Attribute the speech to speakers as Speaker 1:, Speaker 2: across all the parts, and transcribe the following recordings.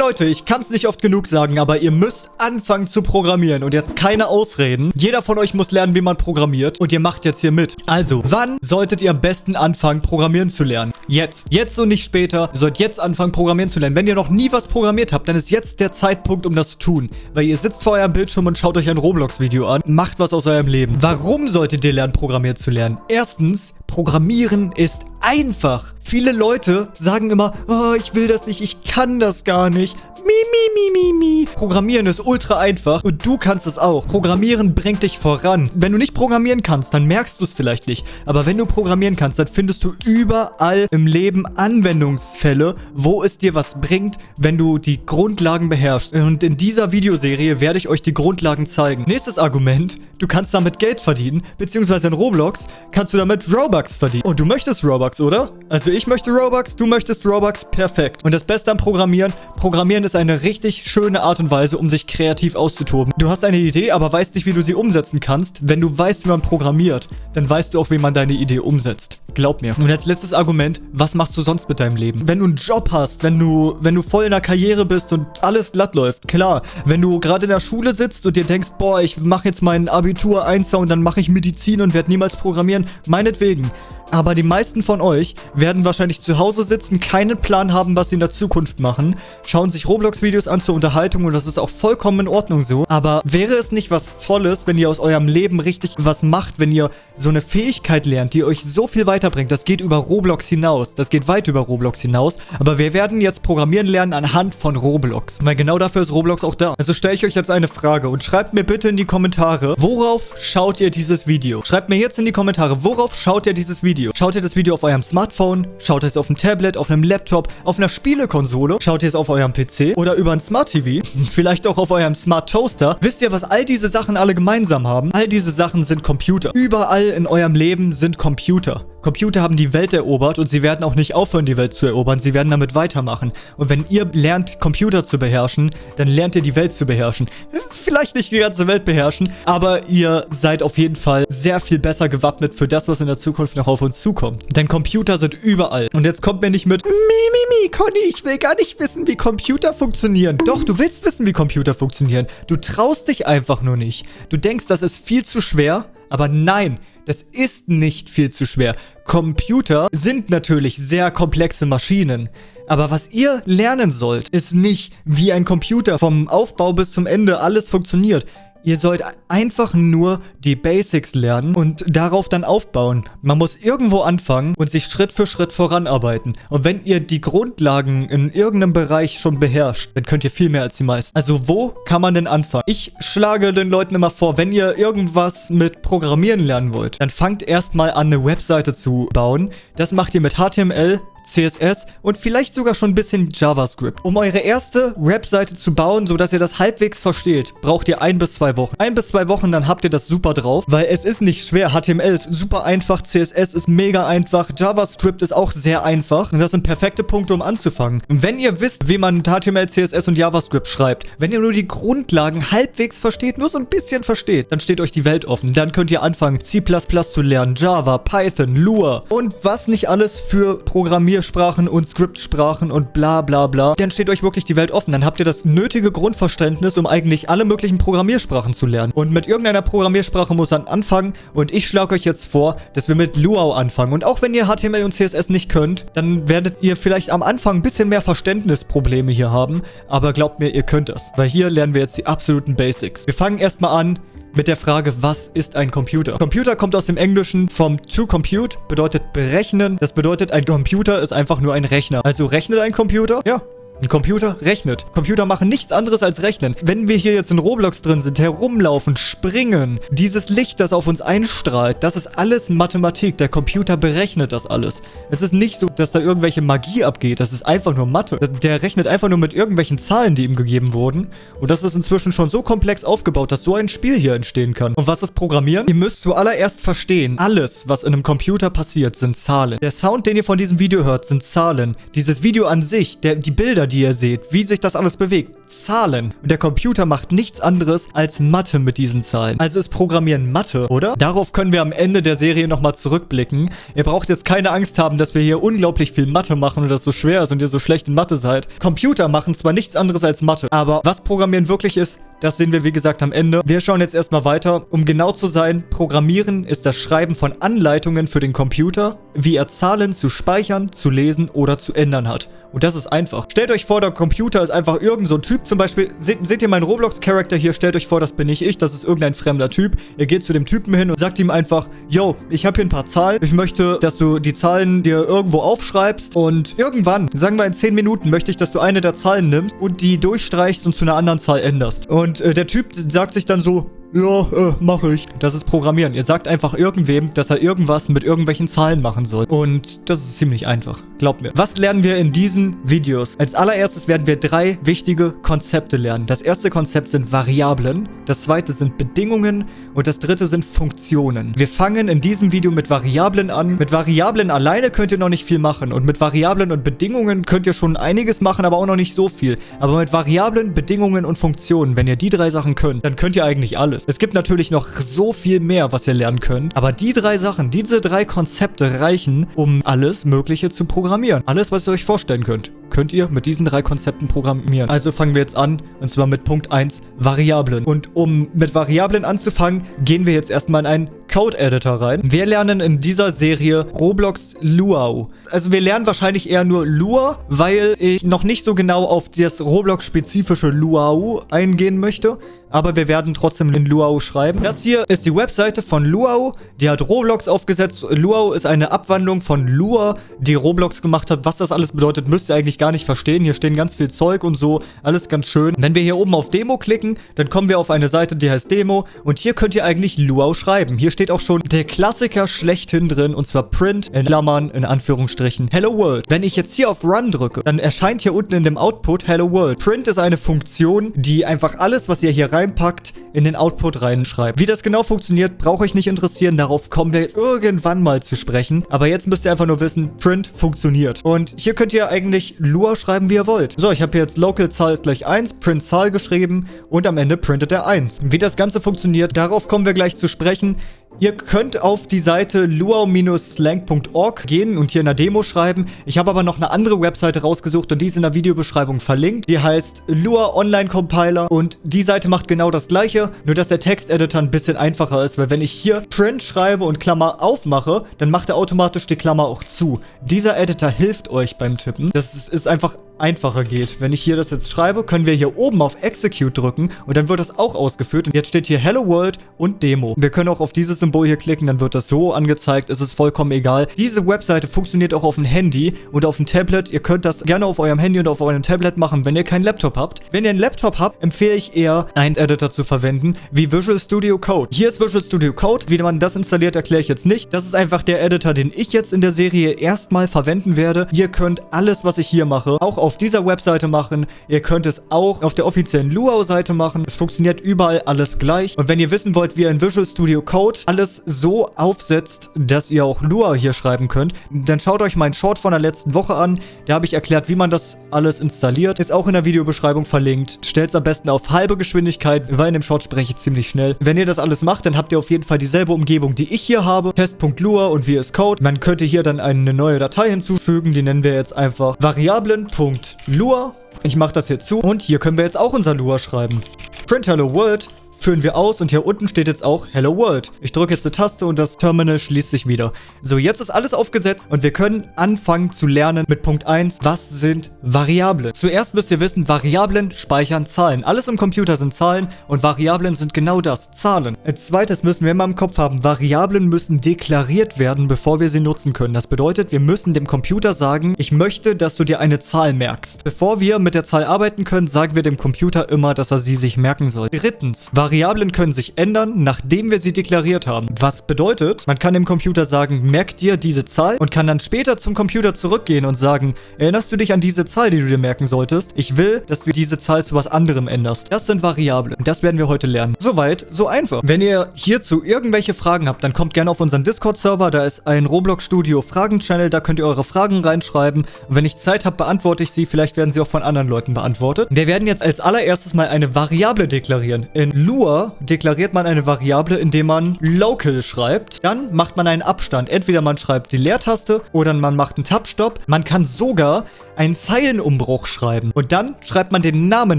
Speaker 1: Leute, ich kann es nicht oft genug sagen, aber ihr müsst anfangen zu programmieren. Und jetzt keine Ausreden. Jeder von euch muss lernen, wie man programmiert. Und ihr macht jetzt hier mit. Also, wann solltet ihr am besten anfangen, programmieren zu lernen? Jetzt. Jetzt und nicht später. Ihr sollt jetzt anfangen, programmieren zu lernen. Wenn ihr noch nie was programmiert habt, dann ist jetzt der Zeitpunkt, um das zu tun. Weil ihr sitzt vor eurem Bildschirm und schaut euch ein Roblox-Video an. Macht was aus eurem Leben. Warum solltet ihr lernen, programmieren zu lernen? Erstens, Programmieren ist einfach. Viele Leute sagen immer, oh, ich will das nicht, ich kann das gar nicht. Mi, mi, mi, mi, mi. Programmieren ist ultra einfach und du kannst es auch. Programmieren bringt dich voran. Wenn du nicht programmieren kannst, dann merkst du es vielleicht nicht. Aber wenn du programmieren kannst, dann findest du überall im Leben Anwendungsfälle, wo es dir was bringt, wenn du die Grundlagen beherrschst. Und in dieser Videoserie werde ich euch die Grundlagen zeigen. Nächstes Argument, du kannst damit Geld verdienen, beziehungsweise in Roblox kannst du damit Robux verdienen. Und du möchtest Robux, oder? Also ich möchte Robux, du möchtest Robux, perfekt. Und das Beste am Programmieren, Programmieren ist eine richtig schöne Art und Weise, um sich kreativ auszutoben. Du hast eine Idee, aber weißt nicht, wie du sie umsetzen kannst. Wenn du weißt, wie man programmiert, dann weißt du auch, wie man deine Idee umsetzt. Glaub mir. Und als letztes Argument, was machst du sonst mit deinem Leben? Wenn du einen Job hast, wenn du, wenn du voll in der Karriere bist und alles glatt läuft, klar. Wenn du gerade in der Schule sitzt und dir denkst, boah, ich mache jetzt mein Abitur 1 und dann mache ich Medizin und werde niemals programmieren, meinetwegen. Aber die meisten von euch werden wahrscheinlich zu Hause sitzen, keinen Plan haben, was sie in der Zukunft machen, schauen sich Roblox-Videos an zur Unterhaltung und das ist auch vollkommen in Ordnung so. Aber wäre es nicht was Tolles, wenn ihr aus eurem Leben richtig was macht, wenn ihr so eine Fähigkeit lernt, die euch so viel weiterbringt? Das geht über Roblox hinaus. Das geht weit über Roblox hinaus. Aber wir werden jetzt programmieren lernen anhand von Roblox. Weil genau dafür ist Roblox auch da. Also stelle ich euch jetzt eine Frage und schreibt mir bitte in die Kommentare, worauf schaut ihr dieses Video? Schreibt mir jetzt in die Kommentare, worauf schaut ihr dieses Video? Video. Schaut ihr das Video auf eurem Smartphone? Schaut ihr es auf dem Tablet, auf einem Laptop, auf einer Spielekonsole? Schaut ihr es auf eurem PC oder über ein Smart TV? Vielleicht auch auf eurem Smart Toaster? Wisst ihr, was all diese Sachen alle gemeinsam haben? All diese Sachen sind Computer. Überall in eurem Leben sind Computer. Computer haben die Welt erobert und sie werden auch nicht aufhören, die Welt zu erobern. Sie werden damit weitermachen. Und wenn ihr lernt, Computer zu beherrschen, dann lernt ihr die Welt zu beherrschen. Vielleicht nicht die ganze Welt beherrschen, aber ihr seid auf jeden Fall sehr viel besser gewappnet für das, was in der Zukunft noch auf uns zukommt. Denn Computer sind überall. Und jetzt kommt mir nicht mit, mi, mi, mi, Conny, ich will gar nicht wissen, wie Computer funktionieren. Doch, du willst wissen, wie Computer funktionieren. Du traust dich einfach nur nicht. Du denkst, das ist viel zu schwer, aber nein, das ist nicht viel zu schwer. Computer sind natürlich sehr komplexe Maschinen. Aber was ihr lernen sollt, ist nicht, wie ein Computer vom Aufbau bis zum Ende alles funktioniert. Ihr sollt einfach nur die Basics lernen und darauf dann aufbauen. Man muss irgendwo anfangen und sich Schritt für Schritt voranarbeiten. Und wenn ihr die Grundlagen in irgendeinem Bereich schon beherrscht, dann könnt ihr viel mehr als die meisten. Also wo kann man denn anfangen? Ich schlage den Leuten immer vor, wenn ihr irgendwas mit Programmieren lernen wollt, dann fangt erstmal an, eine Webseite zu bauen. Das macht ihr mit HTML, CSS und vielleicht sogar schon ein bisschen JavaScript. Um eure erste Webseite zu bauen, sodass ihr das halbwegs versteht, braucht ihr ein bis zwei Wochen. Ein bis zwei Wochen, dann habt ihr das super drauf, weil es ist nicht schwer. HTML ist super einfach, CSS ist mega einfach, JavaScript ist auch sehr einfach und das sind perfekte Punkte, um anzufangen. Und wenn ihr wisst, wie man HTML, CSS und JavaScript schreibt, wenn ihr nur die Grundlagen halbwegs versteht, nur so ein bisschen versteht, dann steht euch die Welt offen. Dann könnt ihr anfangen, C++ zu lernen, Java, Python, Lua und was nicht alles für Programmierung Programmiersprachen und Skriptsprachen und bla bla bla, dann steht euch wirklich die Welt offen. Dann habt ihr das nötige Grundverständnis, um eigentlich alle möglichen Programmiersprachen zu lernen. Und mit irgendeiner Programmiersprache muss man anfangen und ich schlage euch jetzt vor, dass wir mit Luau anfangen. Und auch wenn ihr HTML und CSS nicht könnt, dann werdet ihr vielleicht am Anfang ein bisschen mehr Verständnisprobleme hier haben. Aber glaubt mir, ihr könnt das. Weil hier lernen wir jetzt die absoluten Basics. Wir fangen erstmal an mit der Frage, was ist ein Computer? Computer kommt aus dem Englischen vom to compute, bedeutet berechnen. Das bedeutet, ein Computer ist einfach nur ein Rechner. Also rechnet ein Computer? Ja, ein Computer rechnet. Computer machen nichts anderes als rechnen. Wenn wir hier jetzt in Roblox drin sind, herumlaufen, springen, dieses Licht, das auf uns einstrahlt, das ist alles Mathematik. Der Computer berechnet das alles. Es ist nicht so, dass da irgendwelche Magie abgeht. Das ist einfach nur Mathe. Der rechnet einfach nur mit irgendwelchen Zahlen, die ihm gegeben wurden. Und das ist inzwischen schon so komplex aufgebaut, dass so ein Spiel hier entstehen kann. Und was ist Programmieren? Ihr müsst zuallererst verstehen, alles, was in einem Computer passiert, sind Zahlen. Der Sound, den ihr von diesem Video hört, sind Zahlen. Dieses Video an sich, der, die Bilder, die ihr seht, wie sich das alles bewegt, Zahlen. Und der Computer macht nichts anderes als Mathe mit diesen Zahlen. Also ist Programmieren Mathe, oder? Darauf können wir am Ende der Serie nochmal zurückblicken. Ihr braucht jetzt keine Angst haben, dass wir hier unglaublich viel Mathe machen und das so schwer ist und ihr so schlecht in Mathe seid. Computer machen zwar nichts anderes als Mathe, aber was Programmieren wirklich ist, das sehen wir, wie gesagt, am Ende. Wir schauen jetzt erstmal weiter. Um genau zu sein, Programmieren ist das Schreiben von Anleitungen für den Computer, wie er Zahlen zu speichern, zu lesen oder zu ändern hat. Und das ist einfach. Stellt euch vor, der Computer ist einfach irgend so Typ. Zum Beispiel, seht, seht ihr meinen Roblox-Charakter hier? Stellt euch vor, das bin nicht ich. Das ist irgendein fremder Typ. Ihr geht zu dem Typen hin und sagt ihm einfach, yo, ich habe hier ein paar Zahlen. Ich möchte, dass du die Zahlen dir irgendwo aufschreibst. Und irgendwann, sagen wir in 10 Minuten, möchte ich, dass du eine der Zahlen nimmst und die durchstreichst und zu einer anderen Zahl änderst. Und äh, der Typ sagt sich dann so, ja, äh, mache ich. Das ist Programmieren. Ihr sagt einfach irgendwem, dass er irgendwas mit irgendwelchen Zahlen machen soll. Und das ist ziemlich einfach. Glaubt mir. Was lernen wir in diesen Videos? Als allererstes werden wir drei wichtige Konzepte lernen. Das erste Konzept sind Variablen. Das zweite sind Bedingungen. Und das dritte sind Funktionen. Wir fangen in diesem Video mit Variablen an. Mit Variablen alleine könnt ihr noch nicht viel machen. Und mit Variablen und Bedingungen könnt ihr schon einiges machen, aber auch noch nicht so viel. Aber mit Variablen, Bedingungen und Funktionen, wenn ihr die drei Sachen könnt, dann könnt ihr eigentlich alles ist. Es gibt natürlich noch so viel mehr, was ihr lernen könnt. Aber die drei Sachen, diese drei Konzepte reichen, um alles Mögliche zu programmieren. Alles, was ihr euch vorstellen könnt könnt ihr mit diesen drei Konzepten programmieren. Also fangen wir jetzt an, und zwar mit Punkt 1, Variablen. Und um mit Variablen anzufangen, gehen wir jetzt erstmal in einen Code-Editor rein. Wir lernen in dieser Serie Roblox Luau. Also wir lernen wahrscheinlich eher nur Lua, weil ich noch nicht so genau auf das Roblox-spezifische Luau eingehen möchte. Aber wir werden trotzdem in Luau schreiben. Das hier ist die Webseite von Luau. Die hat Roblox aufgesetzt. Luau ist eine Abwandlung von Lua, die Roblox gemacht hat. Was das alles bedeutet, müsst ihr eigentlich gar nicht verstehen. Hier stehen ganz viel Zeug und so. Alles ganz schön. Wenn wir hier oben auf Demo klicken, dann kommen wir auf eine Seite, die heißt Demo. Und hier könnt ihr eigentlich Luau schreiben. Hier steht auch schon der Klassiker schlechthin drin. Und zwar Print in Klammern in Anführungsstrichen Hello World. Wenn ich jetzt hier auf Run drücke, dann erscheint hier unten in dem Output Hello World. Print ist eine Funktion, die einfach alles, was ihr hier reinpackt, in den Output reinschreibt. Wie das genau funktioniert, braucht euch nicht interessieren. Darauf kommen wir irgendwann mal zu sprechen. Aber jetzt müsst ihr einfach nur wissen, Print funktioniert. Und hier könnt ihr eigentlich Lua schreiben, wie ihr wollt. So, ich habe jetzt Local-Zahl ist gleich 1, Print-Zahl geschrieben und am Ende printet er 1. Wie das Ganze funktioniert, darauf kommen wir gleich zu sprechen. Ihr könnt auf die Seite luau-slang.org gehen und hier in der Demo schreiben. Ich habe aber noch eine andere Webseite rausgesucht und die ist in der Videobeschreibung verlinkt. Die heißt Lua Online Compiler und die Seite macht genau das gleiche, nur dass der Texteditor ein bisschen einfacher ist, weil wenn ich hier Print schreibe und Klammer aufmache, dann macht er automatisch die Klammer auch zu. Dieser Editor hilft euch beim Tippen. Das ist, ist einfach einfacher geht. Wenn ich hier das jetzt schreibe, können wir hier oben auf Execute drücken und dann wird das auch ausgeführt. Und jetzt steht hier Hello World und Demo. Wir können auch auf dieses Symbol hier klicken, dann wird das so angezeigt. Es ist vollkommen egal. Diese Webseite funktioniert auch auf dem Handy und auf dem Tablet. Ihr könnt das gerne auf eurem Handy und auf eurem Tablet machen, wenn ihr keinen Laptop habt. Wenn ihr einen Laptop habt, empfehle ich eher, einen Editor zu verwenden, wie Visual Studio Code. Hier ist Visual Studio Code. Wie man das installiert, erkläre ich jetzt nicht. Das ist einfach der Editor, den ich jetzt in der Serie erstmal verwenden werde. Ihr könnt alles, was ich hier mache, auch auf auf dieser Webseite machen. Ihr könnt es auch auf der offiziellen Luau-Seite machen. Es funktioniert überall alles gleich. Und wenn ihr wissen wollt, wie ihr in Visual Studio Code alles so aufsetzt, dass ihr auch Lua hier schreiben könnt, dann schaut euch meinen Short von der letzten Woche an. Da habe ich erklärt, wie man das alles installiert. Ist auch in der Videobeschreibung verlinkt. Stellt es am besten auf halbe Geschwindigkeit, weil in dem Short spreche ich ziemlich schnell. Wenn ihr das alles macht, dann habt ihr auf jeden Fall dieselbe Umgebung, die ich hier habe. Test.lua und VS Code. Man könnte hier dann eine neue Datei hinzufügen. Die nennen wir jetzt einfach Variablen.lua Lua. Ich mache das hier zu. Und hier können wir jetzt auch unser Lua schreiben. Print Hello World führen wir aus und hier unten steht jetzt auch Hello World. Ich drücke jetzt eine Taste und das Terminal schließt sich wieder. So, jetzt ist alles aufgesetzt und wir können anfangen zu lernen mit Punkt 1. Was sind Variablen? Zuerst müsst ihr wissen, Variablen speichern Zahlen. Alles im Computer sind Zahlen und Variablen sind genau das, Zahlen. Als zweites müssen wir immer im Kopf haben, Variablen müssen deklariert werden, bevor wir sie nutzen können. Das bedeutet, wir müssen dem Computer sagen, ich möchte, dass du dir eine Zahl merkst. Bevor wir mit der Zahl arbeiten können, sagen wir dem Computer immer, dass er sie sich merken soll. Drittens, Variablen Variablen können sich ändern, nachdem wir sie deklariert haben. Was bedeutet, man kann dem Computer sagen, merk dir diese Zahl und kann dann später zum Computer zurückgehen und sagen, erinnerst du dich an diese Zahl, die du dir merken solltest? Ich will, dass du diese Zahl zu was anderem änderst. Das sind Variablen. Und das werden wir heute lernen. Soweit, so einfach. Wenn ihr hierzu irgendwelche Fragen habt, dann kommt gerne auf unseren Discord-Server. Da ist ein Roblox Studio Fragen-Channel. Da könnt ihr eure Fragen reinschreiben. Und wenn ich Zeit habe, beantworte ich sie. Vielleicht werden sie auch von anderen Leuten beantwortet. Wir werden jetzt als allererstes mal eine Variable deklarieren. In Lua deklariert man eine Variable, indem man local schreibt. Dann macht man einen Abstand. Entweder man schreibt die Leertaste oder man macht einen Tab-Stop. Man kann sogar einen Zeilenumbruch schreiben. Und dann schreibt man den Namen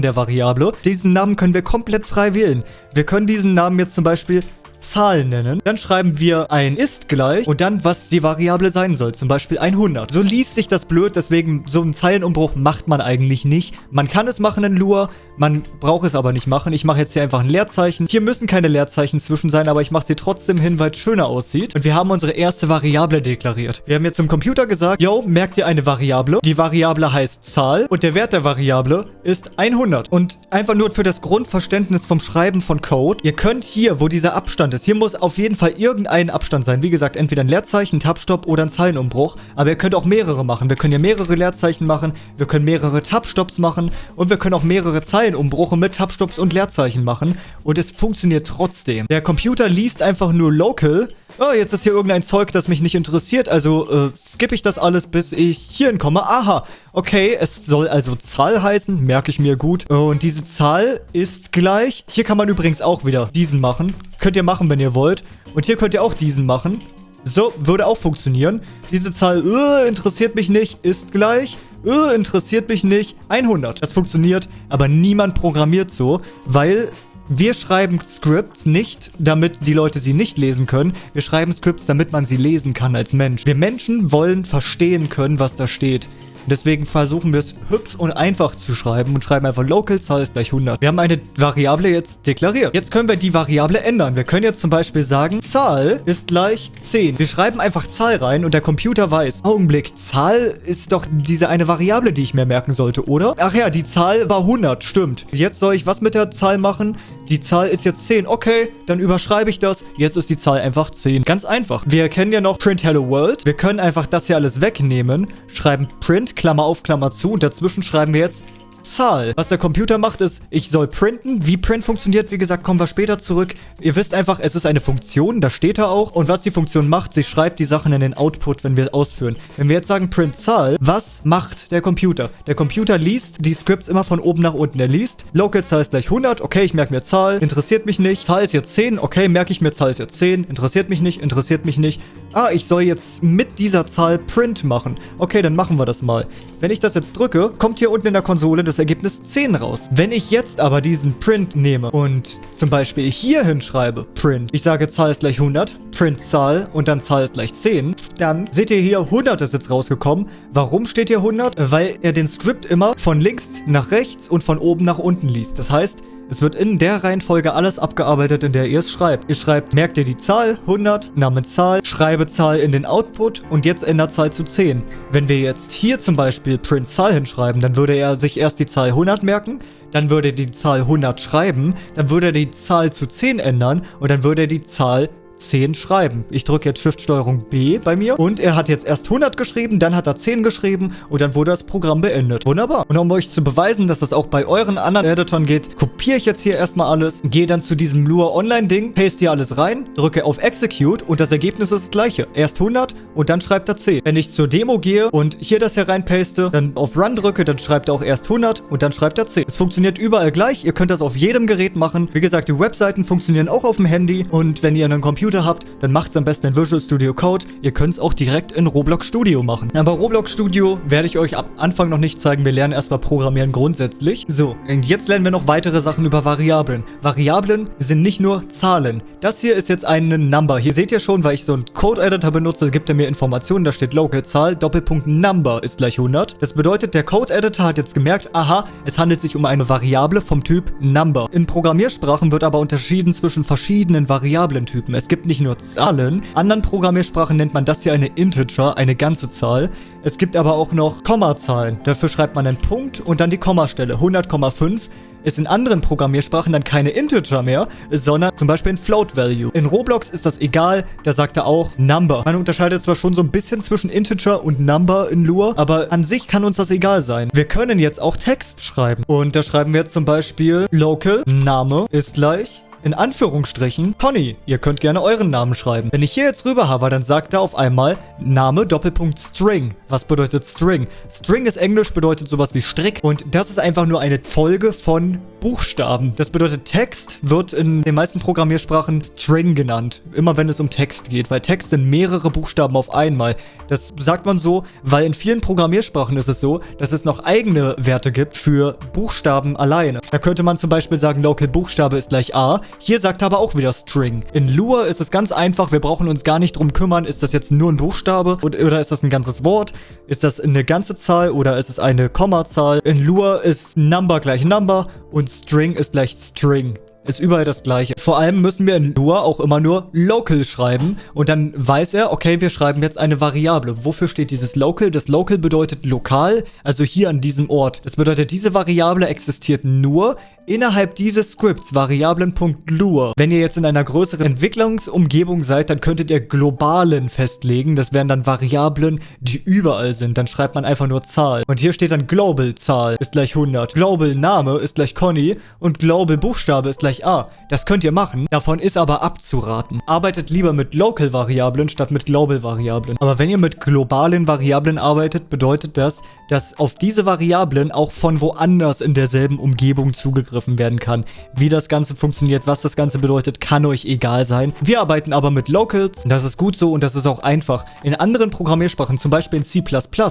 Speaker 1: der Variable. Diesen Namen können wir komplett frei wählen. Wir können diesen Namen jetzt zum Beispiel Zahl nennen. Dann schreiben wir ein ist gleich und dann, was die Variable sein soll. Zum Beispiel 100. So liest sich das blöd, deswegen so einen Zeilenumbruch macht man eigentlich nicht. Man kann es machen in Lua, man braucht es aber nicht machen. Ich mache jetzt hier einfach ein Leerzeichen. Hier müssen keine Leerzeichen zwischen sein, aber ich mache sie trotzdem hin, weil es schöner aussieht. Und wir haben unsere erste Variable deklariert. Wir haben jetzt zum Computer gesagt, yo, merkt ihr eine Variable. Die Variable heißt Zahl und der Wert der Variable ist 100. Und einfach nur für das Grundverständnis vom Schreiben von Code. Ihr könnt hier, wo dieser Abstand Abstand ist. Hier muss auf jeden Fall irgendein Abstand sein. Wie gesagt, entweder ein Leerzeichen, ein Tabstopp oder ein Zeilenumbruch. Aber ihr könnt auch mehrere machen. Wir können hier mehrere Leerzeichen machen, wir können mehrere Tabstopps machen und wir können auch mehrere Zeilenumbrüche mit Tabstopps und Leerzeichen machen. Und es funktioniert trotzdem. Der Computer liest einfach nur local. Oh, jetzt ist hier irgendein Zeug, das mich nicht interessiert. Also äh, skippe ich das alles, bis ich hierhin komme. Aha, okay, es soll also Zahl heißen. Merke ich mir gut. Und diese Zahl ist gleich. Hier kann man übrigens auch wieder diesen machen. Könnt ihr machen, wenn ihr wollt. Und hier könnt ihr auch diesen machen. So, würde auch funktionieren. Diese Zahl uh, interessiert mich nicht, ist gleich. Uh, interessiert mich nicht, 100. Das funktioniert, aber niemand programmiert so, weil wir schreiben Scripts nicht, damit die Leute sie nicht lesen können. Wir schreiben Scripts, damit man sie lesen kann als Mensch. Wir Menschen wollen verstehen können, was da steht. Deswegen versuchen wir es hübsch und einfach zu schreiben und schreiben einfach local Zahl ist gleich 100. Wir haben eine Variable jetzt deklariert. Jetzt können wir die Variable ändern. Wir können jetzt zum Beispiel sagen, Zahl ist gleich 10. Wir schreiben einfach Zahl rein und der Computer weiß, Augenblick, Zahl ist doch diese eine Variable, die ich mir merken sollte, oder? Ach ja, die Zahl war 100, stimmt. Jetzt soll ich was mit der Zahl machen? Die Zahl ist jetzt 10. Okay, dann überschreibe ich das. Jetzt ist die Zahl einfach 10. Ganz einfach. Wir kennen ja noch Print Hello World. Wir können einfach das hier alles wegnehmen, schreiben Print Klammer auf, Klammer zu. Und dazwischen schreiben wir jetzt Zahl. Was der Computer macht, ist, ich soll printen. Wie Print funktioniert, wie gesagt, kommen wir später zurück. Ihr wisst einfach, es ist eine Funktion, da steht er auch. Und was die Funktion macht, sie schreibt die Sachen in den Output, wenn wir ausführen. Wenn wir jetzt sagen Print Zahl, was macht der Computer? Der Computer liest die Scripts immer von oben nach unten. Er liest, Local Zahl ist gleich 100, okay, ich merke mir Zahl, interessiert mich nicht. Zahl ist jetzt 10, okay, merke ich mir Zahl ist jetzt 10, interessiert mich nicht, interessiert mich nicht. Ah, ich soll jetzt mit dieser Zahl Print machen. Okay, dann machen wir das mal. Wenn ich das jetzt drücke, kommt hier unten in der Konsole das Ergebnis 10 raus. Wenn ich jetzt aber diesen Print nehme und zum Beispiel hier hinschreibe, Print, ich sage Zahl ist gleich 100, Print Zahl und dann Zahl ist gleich 10, dann seht ihr hier 100 ist jetzt rausgekommen. Warum steht hier 100? Weil er den Script immer von links nach rechts und von oben nach unten liest. Das heißt, es wird in der Reihenfolge alles abgearbeitet, in der ihr es schreibt. Ihr schreibt, merkt ihr die Zahl, 100, Name Zahl, schreibe Zahl in den Output und jetzt ändert Zahl zu 10. Wenn wir jetzt hier zum Beispiel Print Zahl hinschreiben, dann würde er sich erst die Zahl 100 merken, dann würde er die Zahl 100 schreiben, dann würde er die Zahl zu 10 ändern und dann würde er die Zahl 10 schreiben. Ich drücke jetzt Shift-Steuerung B bei mir und er hat jetzt erst 100 geschrieben, dann hat er 10 geschrieben und dann wurde das Programm beendet. Wunderbar. Und um euch zu beweisen, dass das auch bei euren anderen Editoren geht, kopiere ich jetzt hier erstmal alles, gehe dann zu diesem Lua Online-Ding, paste hier alles rein, drücke auf Execute und das Ergebnis ist das gleiche. Erst 100 und dann schreibt er 10. Wenn ich zur Demo gehe und hier das hier rein paste, dann auf Run drücke, dann schreibt er auch erst 100 und dann schreibt er 10. Es funktioniert überall gleich. Ihr könnt das auf jedem Gerät machen. Wie gesagt, die Webseiten funktionieren auch auf dem Handy und wenn ihr einen Computer Computer habt, dann macht es am besten in Visual Studio Code. Ihr könnt es auch direkt in Roblox Studio machen. Aber Roblox Studio werde ich euch am Anfang noch nicht zeigen. Wir lernen erstmal Programmieren grundsätzlich. So, und jetzt lernen wir noch weitere Sachen über Variablen. Variablen sind nicht nur Zahlen. Das hier ist jetzt eine Number. Hier seht ihr schon, weil ich so einen Code-Editor benutze, gibt er mir Informationen. Da steht Local Zahl, Doppelpunkt Number ist gleich 100. Das bedeutet, der Code-Editor hat jetzt gemerkt, aha, es handelt sich um eine Variable vom Typ Number. In Programmiersprachen wird aber unterschieden zwischen verschiedenen Variablentypen. Es gibt gibt nicht nur Zahlen. Anderen Programmiersprachen nennt man das hier eine Integer, eine ganze Zahl. Es gibt aber auch noch Kommazahlen. Dafür schreibt man einen Punkt und dann die Kommastelle. 100,5 ist in anderen Programmiersprachen dann keine Integer mehr, sondern zum Beispiel ein Float Value. In Roblox ist das egal, da sagt er auch Number. Man unterscheidet zwar schon so ein bisschen zwischen Integer und Number in Lua, aber an sich kann uns das egal sein. Wir können jetzt auch Text schreiben. Und da schreiben wir jetzt zum Beispiel local Name ist gleich in Anführungsstrichen Conny. Ihr könnt gerne euren Namen schreiben. Wenn ich hier jetzt rüber habe, dann sagt er auf einmal Name Doppelpunkt String. Was bedeutet String? String ist Englisch, bedeutet sowas wie Strick und das ist einfach nur eine Folge von Buchstaben. Das bedeutet, Text wird in den meisten Programmiersprachen String genannt. Immer wenn es um Text geht, weil Text sind mehrere Buchstaben auf einmal. Das sagt man so, weil in vielen Programmiersprachen ist es so, dass es noch eigene Werte gibt für Buchstaben alleine. Da könnte man zum Beispiel sagen, Local Buchstabe ist gleich A. Hier sagt er aber auch wieder String. In Lua ist es ganz einfach, wir brauchen uns gar nicht drum kümmern, ist das jetzt nur ein Buchstabe oder ist das ein ganzes Wort? Ist das eine ganze Zahl oder ist es eine Kommazahl? In Lua ist Number gleich Number und String ist gleich String. Ist überall das gleiche. Vor allem müssen wir in Lua auch immer nur local schreiben und dann weiß er, okay, wir schreiben jetzt eine Variable. Wofür steht dieses local? Das local bedeutet lokal, also hier an diesem Ort. Das bedeutet, diese Variable existiert nur innerhalb dieses Scripts Variablen.lua. Wenn ihr jetzt in einer größeren Entwicklungsumgebung seid, dann könntet ihr globalen festlegen. Das wären dann Variablen, die überall sind. Dann schreibt man einfach nur Zahl. Und hier steht dann Global Zahl ist gleich 100. Global Name ist gleich Conny und Global Buchstabe ist gleich A. Das könnt ihr machen. Davon ist aber abzuraten. Arbeitet lieber mit Local Variablen statt mit Global Variablen. Aber wenn ihr mit globalen Variablen arbeitet, bedeutet das, dass auf diese Variablen auch von woanders in derselben Umgebung zugegriffen werden kann. Wie das Ganze funktioniert, was das Ganze bedeutet, kann euch egal sein. Wir arbeiten aber mit Locals, das ist gut so und das ist auch einfach. In anderen Programmiersprachen, zum Beispiel in C++,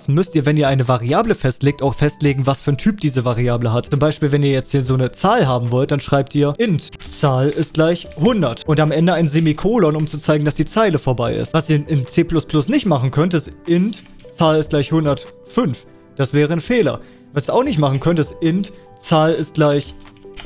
Speaker 1: müsst ihr, wenn ihr eine Variable festlegt, auch festlegen, was für ein Typ diese Variable hat. Zum Beispiel, wenn ihr jetzt hier so eine Zahl haben wollt, dann schreibt ihr int. Zahl ist gleich 100. Und am Ende ein Semikolon, um zu zeigen, dass die Zeile vorbei ist. Was ihr in C++ nicht machen könnt, ist int. Zahl ist gleich 105. Das wäre ein Fehler. Was ihr auch nicht machen könnt, ist int Zahl ist gleich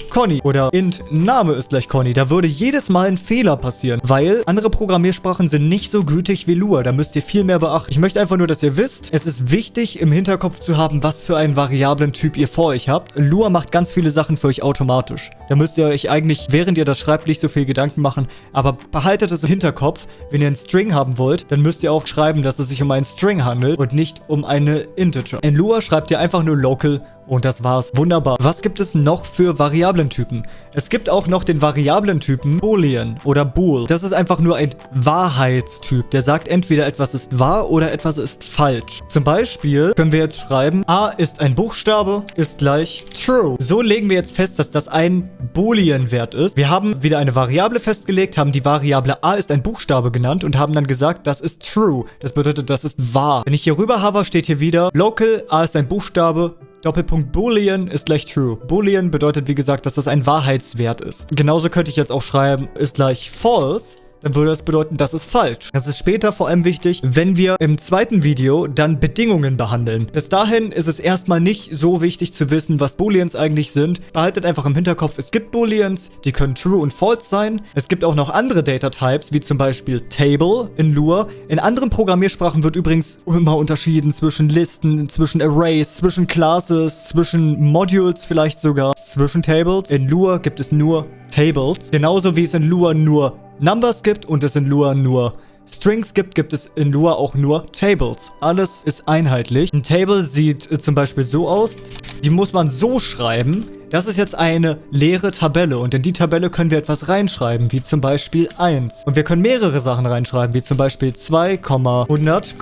Speaker 1: Conny oder int Name ist gleich Conny. Da würde jedes Mal ein Fehler passieren, weil andere Programmiersprachen sind nicht so gütig wie Lua. Da müsst ihr viel mehr beachten. Ich möchte einfach nur, dass ihr wisst, es ist wichtig im Hinterkopf zu haben, was für einen Variablen-Typ ihr vor euch habt. Lua macht ganz viele Sachen für euch automatisch. Da müsst ihr euch eigentlich, während ihr das schreibt, nicht so viel Gedanken machen. Aber behaltet es im Hinterkopf, wenn ihr einen String haben wollt, dann müsst ihr auch schreiben, dass es sich um einen String handelt und nicht um eine Integer. In Lua schreibt ihr einfach nur local und das war's. Wunderbar. Was gibt es noch für Variablentypen? Es gibt auch noch den Variablentypen Boolean oder Bool. Das ist einfach nur ein Wahrheitstyp. Der sagt entweder etwas ist wahr oder etwas ist falsch. Zum Beispiel können wir jetzt schreiben, A ist ein Buchstabe, ist gleich true. So legen wir jetzt fest, dass das ein Boolean-Wert ist. Wir haben wieder eine Variable festgelegt, haben die Variable A ist ein Buchstabe genannt und haben dann gesagt, das ist true. Das bedeutet, das ist wahr. Wenn ich hier rüber habe, steht hier wieder, local A ist ein Buchstabe, Doppelpunkt Boolean ist gleich true. Boolean bedeutet, wie gesagt, dass das ein Wahrheitswert ist. Genauso könnte ich jetzt auch schreiben, ist gleich false dann würde das bedeuten, das ist falsch. Das ist später vor allem wichtig, wenn wir im zweiten Video dann Bedingungen behandeln. Bis dahin ist es erstmal nicht so wichtig zu wissen, was Booleans eigentlich sind. Behaltet einfach im Hinterkopf, es gibt Booleans, die können true und false sein. Es gibt auch noch andere Data-Types, wie zum Beispiel Table in Lua. In anderen Programmiersprachen wird übrigens immer unterschieden zwischen Listen, zwischen Arrays, zwischen Classes, zwischen Modules vielleicht sogar, zwischen Tables. In Lua gibt es nur Tables. Genauso wie es in Lua nur Numbers gibt und es in Lua nur Strings gibt, gibt es in Lua auch nur Tables. Alles ist einheitlich. Ein Table sieht äh, zum Beispiel so aus. Die muss man so schreiben, das ist jetzt eine leere Tabelle und in die Tabelle können wir etwas reinschreiben, wie zum Beispiel 1. Und wir können mehrere Sachen reinschreiben, wie zum Beispiel 2,100,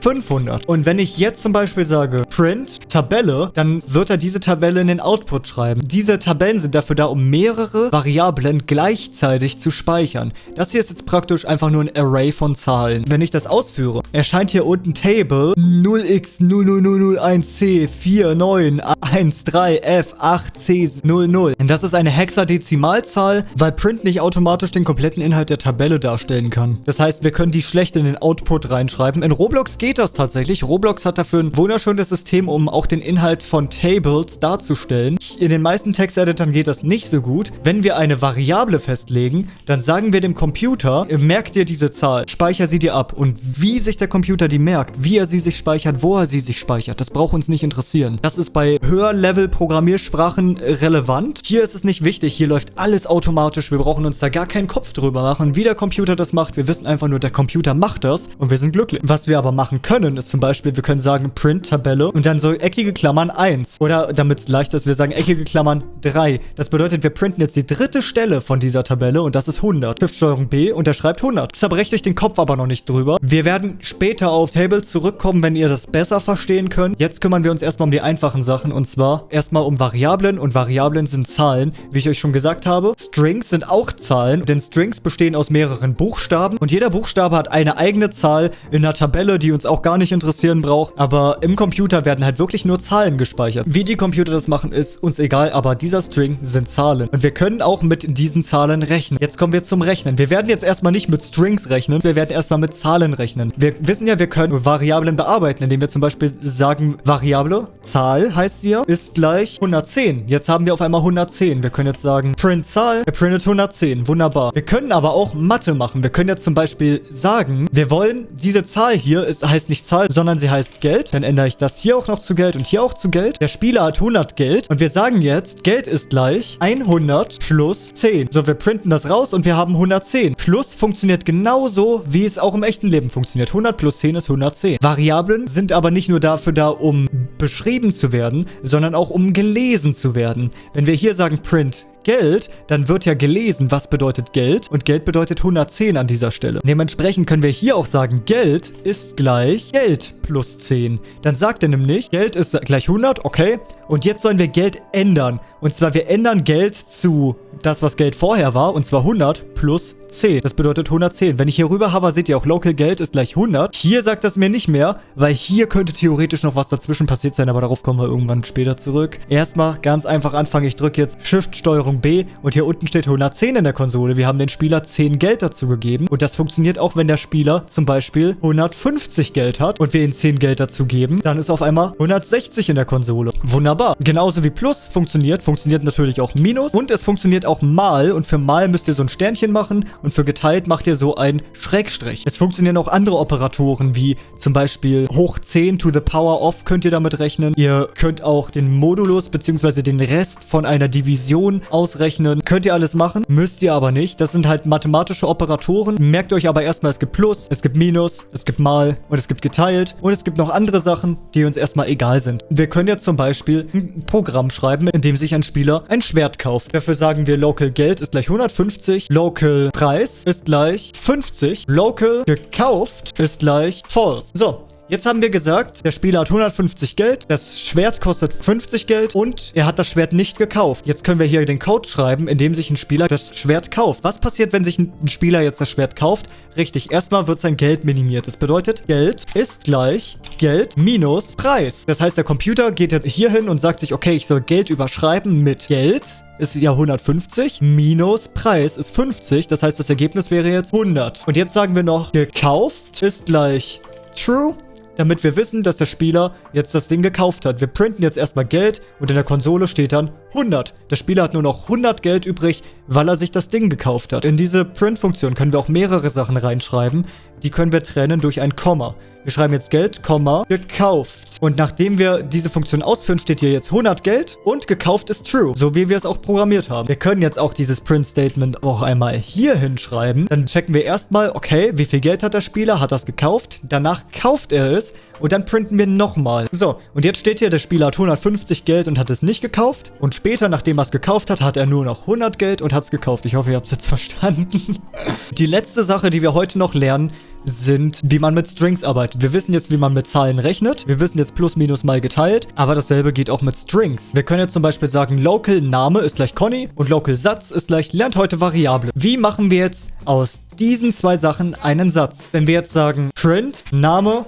Speaker 1: 500. Und wenn ich jetzt zum Beispiel sage Print Tabelle, dann wird er diese Tabelle in den Output schreiben. Diese Tabellen sind dafür da, um mehrere Variablen gleichzeitig zu speichern. Das hier ist jetzt praktisch einfach nur ein Array von Zahlen. Wenn ich das ausführe, erscheint hier unten Table 0x00001C4913F8C 00. Denn das ist eine Hexadezimalzahl, weil Print nicht automatisch den kompletten Inhalt der Tabelle darstellen kann. Das heißt, wir können die schlecht in den Output reinschreiben. In Roblox geht das tatsächlich. Roblox hat dafür ein wunderschönes System, um auch den Inhalt von Tables darzustellen. In den meisten Texteditern geht das nicht so gut. Wenn wir eine Variable festlegen, dann sagen wir dem Computer, merk dir diese Zahl, speicher sie dir ab. Und wie sich der der Computer die merkt, wie er sie sich speichert, wo er sie sich speichert. Das braucht uns nicht interessieren. Das ist bei Höher-Level-Programmiersprachen relevant. Hier ist es nicht wichtig. Hier läuft alles automatisch. Wir brauchen uns da gar keinen Kopf drüber machen, wie der Computer das macht. Wir wissen einfach nur, der Computer macht das und wir sind glücklich. Was wir aber machen können, ist zum Beispiel, wir können sagen Print-Tabelle und dann so eckige Klammern 1. Oder damit es leichter ist, wir sagen eckige Klammern 3. Das bedeutet, wir printen jetzt die dritte Stelle von dieser Tabelle und das ist 100. Shift-Steuerung B und er schreibt 100. Das zerbrecht euch den Kopf aber noch nicht drüber. Wir werden später auf Tables zurückkommen, wenn ihr das besser verstehen könnt. Jetzt kümmern wir uns erstmal um die einfachen Sachen und zwar erstmal um Variablen und Variablen sind Zahlen, wie ich euch schon gesagt habe. Strings sind auch Zahlen, denn Strings bestehen aus mehreren Buchstaben und jeder Buchstabe hat eine eigene Zahl in einer Tabelle, die uns auch gar nicht interessieren braucht. Aber im Computer werden halt wirklich nur Zahlen gespeichert. Wie die Computer das machen, ist uns egal, aber dieser String sind Zahlen. Und wir können auch mit diesen Zahlen rechnen. Jetzt kommen wir zum Rechnen. Wir werden jetzt erstmal nicht mit Strings rechnen, wir werden erstmal mit Zahlen rechnen. Wir wissen ja, wir können Variablen bearbeiten, indem wir zum Beispiel sagen, Variable, Zahl heißt sie ja, ist gleich 110. Jetzt haben wir auf einmal 110. Wir können jetzt sagen, print Zahl, er printet 110. Wunderbar. Wir können aber auch Mathe machen. Wir können jetzt zum Beispiel sagen, wir wollen diese Zahl hier, es heißt nicht Zahl, sondern sie heißt Geld. Dann ändere ich das hier auch noch zu Geld und hier auch zu Geld. Der Spieler hat 100 Geld und wir sagen jetzt, Geld ist gleich 100 plus 10. So, wir printen das raus und wir haben 110. Plus funktioniert genauso, wie es auch im echten Leben funktioniert. 100 plus 10 ist 110. Variablen sind aber nicht nur dafür da, um beschrieben zu werden, sondern auch um gelesen zu werden. Wenn wir hier sagen Print Geld, dann wird ja gelesen, was bedeutet Geld. Und Geld bedeutet 110 an dieser Stelle. Dementsprechend können wir hier auch sagen, Geld ist gleich Geld plus 10. Dann sagt er nämlich, Geld ist gleich 100, okay. Und jetzt sollen wir Geld ändern. Und zwar, wir ändern Geld zu das, was Geld vorher war. Und zwar 100 plus 10. Das bedeutet 110. Wenn ich hier rüber habe, seht ihr auch, Local Geld ist gleich 100. Hier sagt das mir nicht mehr, weil hier könnte theoretisch noch was dazwischen passiert sein, aber darauf kommen wir irgendwann später zurück. Erstmal ganz einfach anfangen. Ich drücke jetzt Shift, Steuerung B und hier unten steht 110 in der Konsole. Wir haben den Spieler 10 Geld dazu gegeben und das funktioniert auch, wenn der Spieler zum Beispiel 150 Geld hat und wir ihm 10 Geld dazu geben. Dann ist auf einmal 160 in der Konsole. Wunderbar. Genauso wie Plus funktioniert, funktioniert natürlich auch Minus und es funktioniert auch Mal und für Mal müsst ihr so ein Sternchen machen und für geteilt macht ihr so ein Schrägstrich. Es funktionieren auch andere Operatoren, wie zum Beispiel hoch 10 to the power of könnt ihr damit rechnen. Ihr könnt auch den Modulus bzw. den Rest von einer Division ausrechnen. Könnt ihr alles machen, müsst ihr aber nicht. Das sind halt mathematische Operatoren. Merkt euch aber erstmal, es gibt Plus, es gibt Minus, es gibt Mal und es gibt geteilt. Und es gibt noch andere Sachen, die uns erstmal egal sind. Wir können jetzt zum Beispiel ein Programm schreiben, in dem sich ein Spieler ein Schwert kauft. Dafür sagen wir Local Geld ist gleich 150, Local Preis ist gleich 50, Local gekauft ist gleich false. So, Jetzt haben wir gesagt, der Spieler hat 150 Geld, das Schwert kostet 50 Geld und er hat das Schwert nicht gekauft. Jetzt können wir hier den Code schreiben, in dem sich ein Spieler das Schwert kauft. Was passiert, wenn sich ein Spieler jetzt das Schwert kauft? Richtig, erstmal wird sein Geld minimiert. Das bedeutet, Geld ist gleich Geld minus Preis. Das heißt, der Computer geht jetzt hier hin und sagt sich, okay, ich soll Geld überschreiben mit Geld ist ja 150 minus Preis ist 50. Das heißt, das Ergebnis wäre jetzt 100. Und jetzt sagen wir noch, gekauft ist gleich true damit wir wissen, dass der Spieler jetzt das Ding gekauft hat. Wir printen jetzt erstmal Geld und in der Konsole steht dann 100. Der Spieler hat nur noch 100 Geld übrig, weil er sich das Ding gekauft hat. In diese Print-Funktion können wir auch mehrere Sachen reinschreiben. Die können wir trennen durch ein Komma. Wir schreiben jetzt Geld, Komma, gekauft. Und nachdem wir diese Funktion ausführen, steht hier jetzt 100 Geld und gekauft ist true. So wie wir es auch programmiert haben. Wir können jetzt auch dieses Print-Statement auch einmal hier hinschreiben. Dann checken wir erstmal, okay, wie viel Geld hat der Spieler? Hat das gekauft? Danach kauft er es und dann printen wir nochmal. So, und jetzt steht hier, der Spieler hat 150 Geld und hat es nicht gekauft. Und später, nachdem er es gekauft hat, hat er nur noch 100 Geld und hat es gekauft. Ich hoffe, ihr habt es jetzt verstanden. Die letzte Sache, die wir heute noch lernen, sind, wie man mit Strings arbeitet. Wir wissen jetzt, wie man mit Zahlen rechnet. Wir wissen jetzt plus, minus mal geteilt. Aber dasselbe geht auch mit Strings. Wir können jetzt zum Beispiel sagen, local Name ist gleich Conny und local Satz ist gleich lernt heute Variable. Wie machen wir jetzt aus diesen zwei Sachen einen Satz. Wenn wir jetzt sagen print Name,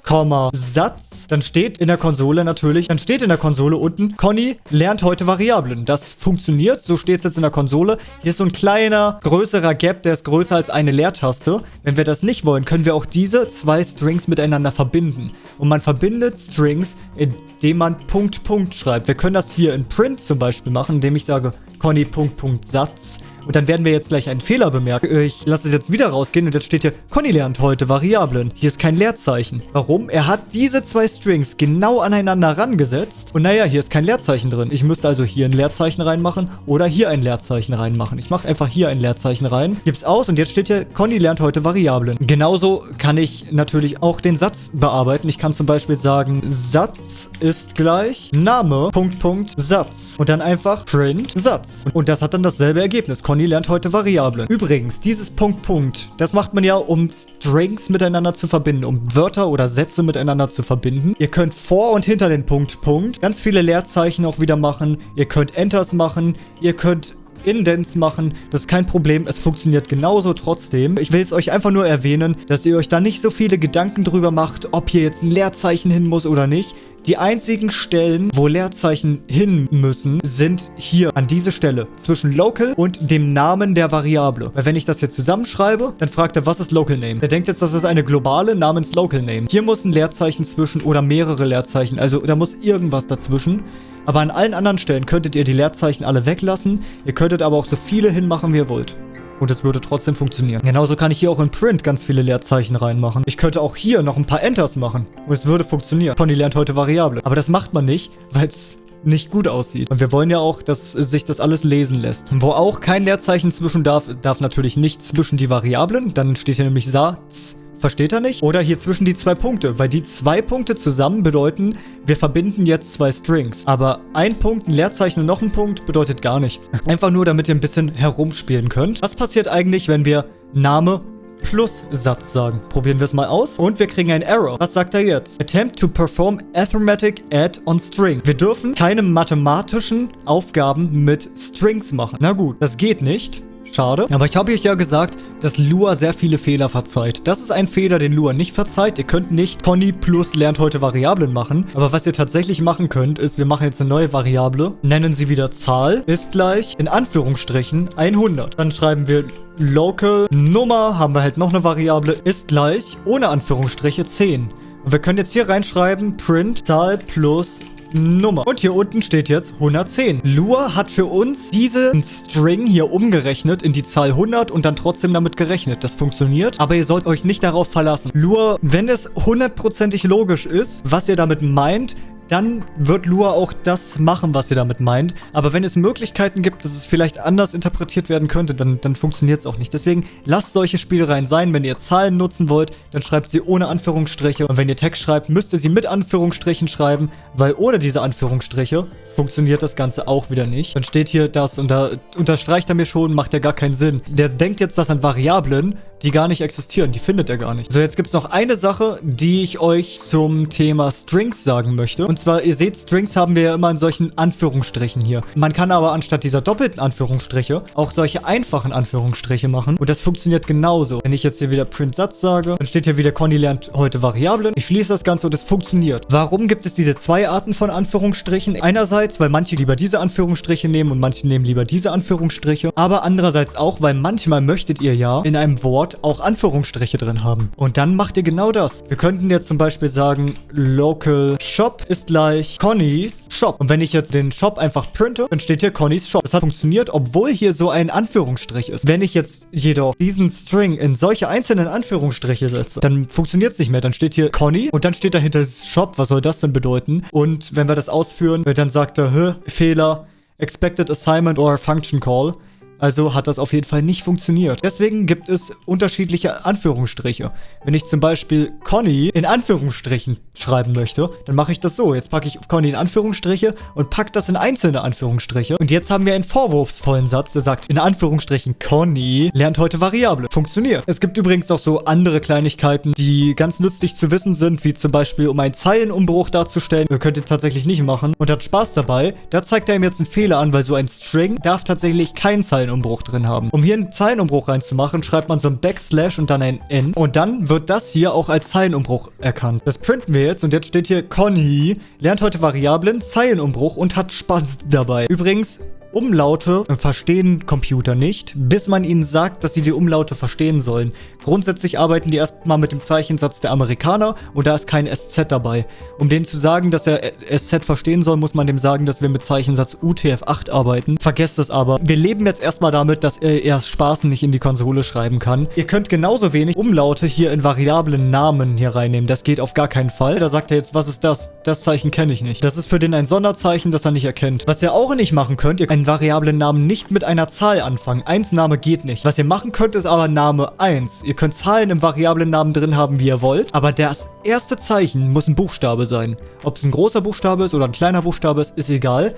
Speaker 1: Satz, dann steht in der Konsole natürlich, dann steht in der Konsole unten, Conny lernt heute Variablen. Das funktioniert, so steht es jetzt in der Konsole. Hier ist so ein kleiner, größerer Gap, der ist größer als eine Leertaste. Wenn wir das nicht wollen, können wir auch diese zwei Strings miteinander verbinden. Und man verbindet Strings, indem man Punkt, Punkt schreibt. Wir können das hier in Print zum Beispiel machen, indem ich sage Conny, Punkt, Punkt, Satz. Und dann werden wir jetzt gleich einen Fehler bemerken. Ich lasse es jetzt wieder rausgehen und jetzt steht hier, Conny lernt heute Variablen. Hier ist kein Leerzeichen. Warum? Er hat diese zwei Strings genau aneinander rangesetzt. Und naja, hier ist kein Leerzeichen drin. Ich müsste also hier ein Leerzeichen reinmachen oder hier ein Leerzeichen reinmachen. Ich mache einfach hier ein Leerzeichen rein, gib's aus und jetzt steht hier, Conny lernt heute Variablen. Genauso kann ich natürlich auch den Satz bearbeiten. Ich kann zum Beispiel sagen, Satz ist gleich Name, Punkt, Punkt, Satz. Und dann einfach print Satz. Und das hat dann dasselbe Ergebnis. Conny lernt heute Variablen. Übrigens, dieses Punkt, Punkt, das macht man ja, um Strings miteinander zu verbinden, um Wörter oder Sätze miteinander zu verbinden. Ihr könnt vor und hinter den Punkt, Punkt ganz viele Leerzeichen auch wieder machen. Ihr könnt Enters machen. Ihr könnt Indents machen. Das ist kein Problem. Es funktioniert genauso trotzdem. Ich will es euch einfach nur erwähnen, dass ihr euch da nicht so viele Gedanken drüber macht, ob hier jetzt ein Leerzeichen hin muss oder nicht. Die einzigen Stellen, wo Leerzeichen hin müssen, sind hier an diese Stelle zwischen Local und dem Namen der Variable. Weil wenn ich das hier zusammenschreibe, dann fragt er, was ist Local Name? Er denkt jetzt, das ist eine globale namens Local Name. Hier muss ein Leerzeichen zwischen oder mehrere Leerzeichen. Also da muss irgendwas dazwischen. Aber an allen anderen Stellen könntet ihr die Leerzeichen alle weglassen. Ihr könntet aber auch so viele hinmachen, wie ihr wollt. Und es würde trotzdem funktionieren. Genauso kann ich hier auch in Print ganz viele Leerzeichen reinmachen. Ich könnte auch hier noch ein paar Enters machen. Und es würde funktionieren. Conny lernt heute Variable. Aber das macht man nicht, weil es nicht gut aussieht. Und wir wollen ja auch, dass sich das alles lesen lässt. Wo auch kein Leerzeichen zwischen darf, darf natürlich nicht zwischen die Variablen. Dann steht hier nämlich Satz. Versteht er nicht? Oder hier zwischen die zwei Punkte, weil die zwei Punkte zusammen bedeuten, wir verbinden jetzt zwei Strings. Aber ein Punkt, ein Leerzeichen und noch ein Punkt bedeutet gar nichts. Einfach nur, damit ihr ein bisschen herumspielen könnt. Was passiert eigentlich, wenn wir Name plus Satz sagen. Probieren wir es mal aus. Und wir kriegen ein Error. Was sagt er jetzt? Attempt to perform arithmetic add on string. Wir dürfen keine mathematischen Aufgaben mit Strings machen. Na gut, das geht nicht. Schade. Aber ich habe euch ja gesagt, dass Lua sehr viele Fehler verzeiht. Das ist ein Fehler, den Lua nicht verzeiht. Ihr könnt nicht Conny plus lernt heute Variablen machen. Aber was ihr tatsächlich machen könnt, ist, wir machen jetzt eine neue Variable, nennen sie wieder Zahl, ist gleich in Anführungsstrichen 100. Dann schreiben wir Local Nummer, haben wir halt noch eine Variable, ist gleich ohne Anführungsstriche 10. Und wir können jetzt hier reinschreiben, print Zahl plus Nummer. Und hier unten steht jetzt 110. Lua hat für uns diesen String hier umgerechnet in die Zahl 100 und dann trotzdem damit gerechnet. Das funktioniert, aber ihr sollt euch nicht darauf verlassen. Lua, wenn es hundertprozentig logisch ist, was ihr damit meint, dann wird Lua auch das machen, was ihr damit meint. Aber wenn es Möglichkeiten gibt, dass es vielleicht anders interpretiert werden könnte, dann, dann funktioniert es auch nicht. Deswegen lasst solche Spielereien sein. Wenn ihr Zahlen nutzen wollt, dann schreibt sie ohne Anführungsstriche. Und wenn ihr Text schreibt, müsst ihr sie mit Anführungsstrichen schreiben, weil ohne diese Anführungsstriche funktioniert das Ganze auch wieder nicht. Dann steht hier das und da unterstreicht er mir schon, macht ja gar keinen Sinn. Der denkt jetzt, das sind Variablen, die gar nicht existieren. Die findet er gar nicht. So, jetzt gibt es noch eine Sache, die ich euch zum Thema Strings sagen möchte. Und zwar, ihr seht, Strings haben wir ja immer in solchen Anführungsstrichen hier. Man kann aber anstatt dieser doppelten Anführungsstriche auch solche einfachen Anführungsstriche machen. Und das funktioniert genauso. Wenn ich jetzt hier wieder Print Satz sage, dann steht hier wieder, Conny lernt heute Variablen. Ich schließe das Ganze und es funktioniert. Warum gibt es diese zwei Arten von Anführungsstrichen? Einerseits, weil manche lieber diese Anführungsstriche nehmen und manche nehmen lieber diese Anführungsstriche. Aber andererseits auch, weil manchmal möchtet ihr ja in einem Wort Wort auch Anführungsstriche drin haben. Und dann macht ihr genau das. Wir könnten jetzt zum Beispiel sagen, Local Shop ist gleich Connys Shop. Und wenn ich jetzt den Shop einfach printe, dann steht hier Connys Shop. Das hat funktioniert, obwohl hier so ein Anführungsstrich ist. Wenn ich jetzt jedoch diesen String in solche einzelnen Anführungsstriche setze, dann funktioniert es nicht mehr. Dann steht hier Conny und dann steht dahinter Shop. Was soll das denn bedeuten? Und wenn wir das ausführen, dann sagt er, Hä, Fehler, Expected Assignment or Function Call. Also hat das auf jeden Fall nicht funktioniert. Deswegen gibt es unterschiedliche Anführungsstriche. Wenn ich zum Beispiel Conny in Anführungsstrichen schreiben möchte, dann mache ich das so. Jetzt packe ich Conny in Anführungsstriche und packe das in einzelne Anführungsstriche. Und jetzt haben wir einen vorwurfsvollen Satz, der sagt, in Anführungsstrichen, Conny lernt heute Variable. Funktioniert. Es gibt übrigens noch so andere Kleinigkeiten, die ganz nützlich zu wissen sind, wie zum Beispiel, um einen Zeilenumbruch darzustellen. Ihr könnt ihr tatsächlich nicht machen und hat Spaß dabei. Da zeigt er ihm jetzt einen Fehler an, weil so ein String darf tatsächlich keinen Zeilenumbruch Zeilenumbruch drin haben. Um hier einen Zeilenumbruch reinzumachen, schreibt man so ein Backslash und dann ein N. Und dann wird das hier auch als Zeilenumbruch erkannt. Das printen wir jetzt und jetzt steht hier Conny lernt heute Variablen, Zeilenumbruch und hat Spaß dabei. Übrigens, Umlaute verstehen Computer nicht, bis man ihnen sagt, dass sie die Umlaute verstehen sollen. Grundsätzlich arbeiten die erstmal mit dem Zeichensatz der Amerikaner und da ist kein SZ dabei. Um denen zu sagen, dass er SZ verstehen soll, muss man dem sagen, dass wir mit Zeichensatz UTF-8 arbeiten. Vergesst es aber. Wir leben jetzt erstmal damit, dass er erst Spaßen nicht in die Konsole schreiben kann. Ihr könnt genauso wenig Umlaute hier in variablen Namen hier reinnehmen. Das geht auf gar keinen Fall. Da sagt er jetzt, was ist das? Das Zeichen kenne ich nicht. Das ist für den ein Sonderzeichen, das er nicht erkennt. Was ihr auch nicht machen könnt, ihr könnt einen variablen Namen nicht mit einer Zahl anfangen. 1 Name geht nicht. Was ihr machen könnt, ist aber Name 1. Ihr könnt Zahlen im variablen Namen drin haben, wie ihr wollt, aber das erste Zeichen muss ein Buchstabe sein. Ob es ein großer Buchstabe ist oder ein kleiner Buchstabe ist, ist egal.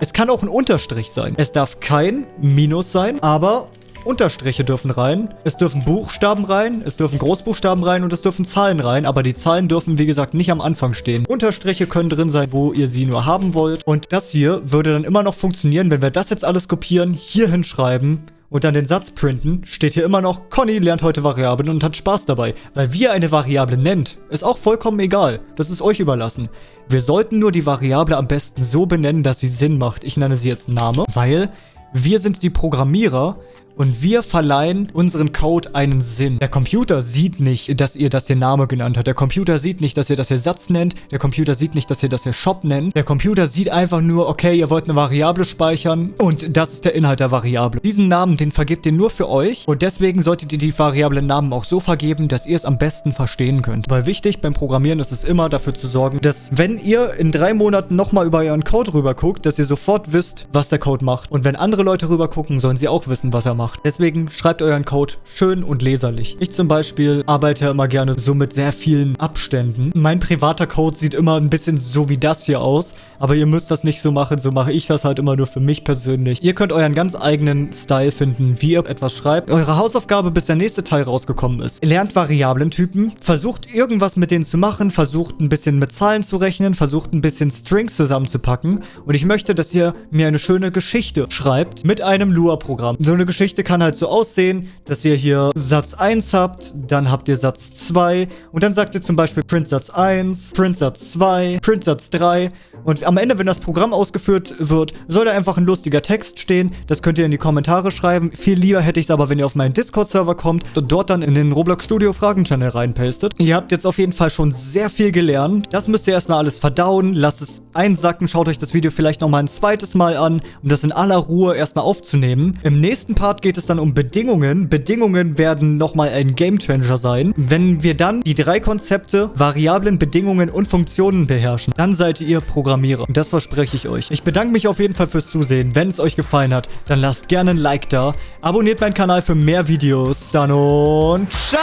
Speaker 1: Es kann auch ein Unterstrich sein. Es darf kein Minus sein, aber Unterstriche dürfen rein, es dürfen Buchstaben rein, es dürfen Großbuchstaben rein und es dürfen Zahlen rein, aber die Zahlen dürfen, wie gesagt, nicht am Anfang stehen. Unterstriche können drin sein, wo ihr sie nur haben wollt. Und das hier würde dann immer noch funktionieren, wenn wir das jetzt alles kopieren, hier hinschreiben und dann den Satz printen, steht hier immer noch, Conny lernt heute Variablen und hat Spaß dabei. Weil wie ihr eine Variable nennt, ist auch vollkommen egal. Das ist euch überlassen. Wir sollten nur die Variable am besten so benennen, dass sie Sinn macht. Ich nenne sie jetzt Name, weil wir sind die Programmierer, und wir verleihen unseren Code einen Sinn. Der Computer sieht nicht, dass ihr das hier Name genannt habt. Der Computer sieht nicht, dass ihr das hier Satz nennt. Der Computer sieht nicht, dass ihr das hier Shop nennt. Der Computer sieht einfach nur, okay, ihr wollt eine Variable speichern und das ist der Inhalt der Variable. Diesen Namen, den vergebt ihr nur für euch und deswegen solltet ihr die variablen Namen auch so vergeben, dass ihr es am besten verstehen könnt. Weil wichtig beim Programmieren ist es immer dafür zu sorgen, dass wenn ihr in drei Monaten nochmal über euren Code rüber dass ihr sofort wisst, was der Code macht. Und wenn andere Leute rüber sollen sie auch wissen, was er macht macht. Deswegen schreibt euren Code schön und leserlich. Ich zum Beispiel arbeite immer gerne so mit sehr vielen Abständen. Mein privater Code sieht immer ein bisschen so wie das hier aus, aber ihr müsst das nicht so machen, so mache ich das halt immer nur für mich persönlich. Ihr könnt euren ganz eigenen Style finden, wie ihr etwas schreibt. Eure Hausaufgabe, bis der nächste Teil rausgekommen ist. Lernt Variablentypen, versucht irgendwas mit denen zu machen, versucht ein bisschen mit Zahlen zu rechnen, versucht ein bisschen Strings zusammenzupacken und ich möchte, dass ihr mir eine schöne Geschichte schreibt mit einem Lua-Programm. So eine Geschichte Geschichte kann halt so aussehen, dass ihr hier Satz 1 habt, dann habt ihr Satz 2 und dann sagt ihr zum Beispiel Print Satz 1, Print Satz 2, Print Satz 3 und am Ende, wenn das Programm ausgeführt wird, soll da einfach ein lustiger Text stehen. Das könnt ihr in die Kommentare schreiben. Viel lieber hätte ich es aber, wenn ihr auf meinen Discord-Server kommt und dort dann in den Roblox Studio Fragen-Channel reinpastet. Ihr habt jetzt auf jeden Fall schon sehr viel gelernt. Das müsst ihr erstmal alles verdauen, lasst es einsacken, schaut euch das Video vielleicht nochmal ein zweites Mal an, um das in aller Ruhe erstmal aufzunehmen. Im nächsten Part geht es dann um Bedingungen. Bedingungen werden nochmal ein Gamechanger sein. Wenn wir dann die drei Konzepte, Variablen, Bedingungen und Funktionen beherrschen, dann seid ihr Programmierer. Und das verspreche ich euch. Ich bedanke mich auf jeden Fall fürs Zusehen. Wenn es euch gefallen hat, dann lasst gerne ein Like da. Abonniert meinen Kanal für mehr Videos. Dann und ciao!